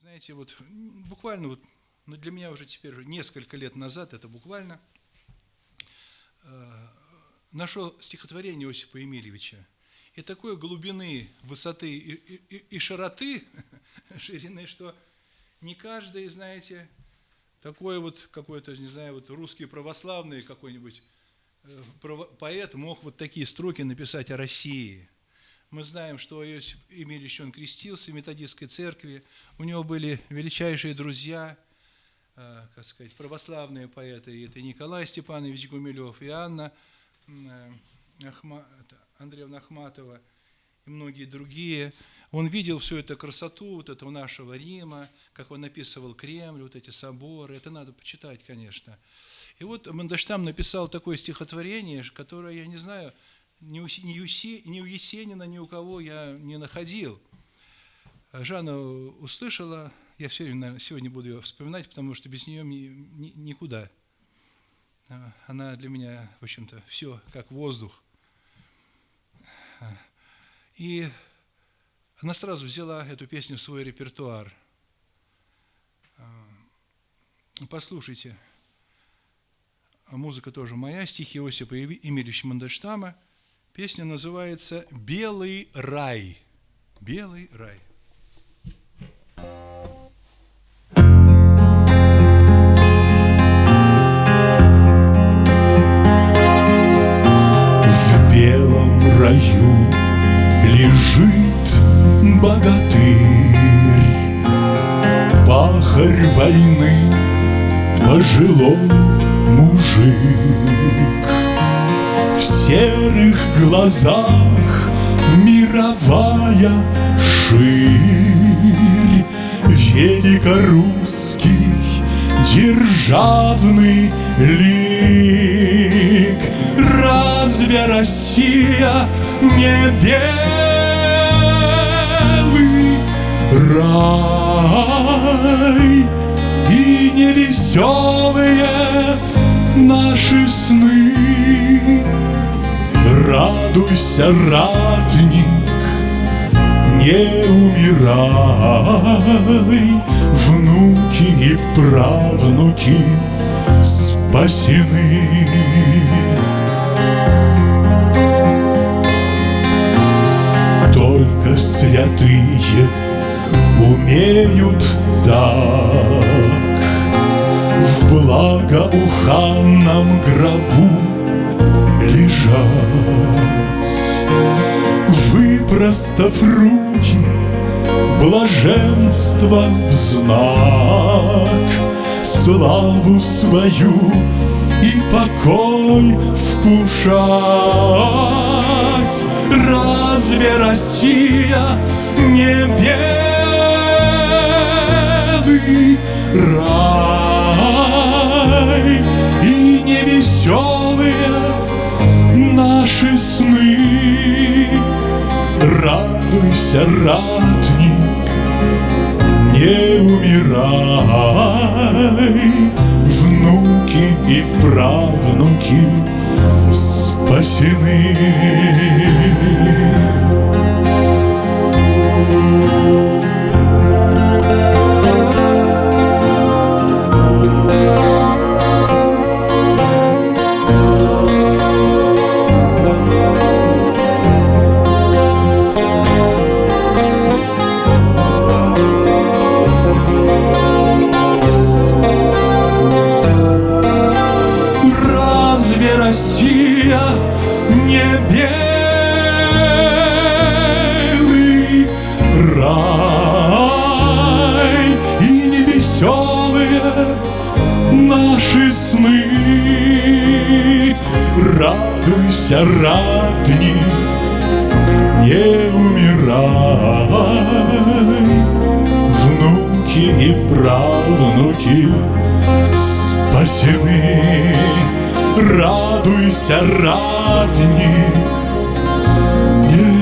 Знаете, вот буквально вот, ну для меня уже теперь несколько лет назад, это буквально, э, нашел стихотворение Иосипа Емельевича. И такой глубины, высоты и, и, и широты, ширины, что не каждый, знаете, такой вот какой-то, не знаю, вот русский православный какой-нибудь э, поэт мог вот такие строки написать о России – мы знаем, что Иосиф Емельевич, он крестился в методистской церкви, у него были величайшие друзья, э, как сказать, православные поэты, это Николай Степанович Гумилев и Анна э, Ахма, Андреевна Ахматова и многие другие. Он видел всю эту красоту вот этого нашего Рима, как он описывал Кремль, вот эти соборы. Это надо почитать, конечно. И вот Мандельштам написал такое стихотворение, которое, я не знаю, ни у, ни, у, ни у Есенина, ни у кого я не находил. Жанна услышала, я все время сегодня буду ее вспоминать, потому что без нее ни, ни, никуда. Она для меня, в общем-то, все как воздух. И она сразу взяла эту песню в свой репертуар. Послушайте, музыка тоже моя, стихи Иосипа Емельевича Мандельштама – Песня называется «Белый рай». «Белый рай». В белом раю лежит богатырь, Пахарь войны, пожилой мужик серых глазах мировая ширь, Великорусский державный лик. Разве Россия не белый рай и не веселые наши сны? Радуйся, ратник, не умирай, Внуки и правнуки спасены. Только святые умеют так В благоуханном гробу лежать. Выпростав руки, блаженство в знак, Славу свою и покой вкушать. Разве Россия не белый рай Радуйся, ратник, не умирай, Внуки и правнуки спасены. Наши сны. Радуйся, ратник, не умирай. Внуки и правнуки спасены. Радуйся, ратник, не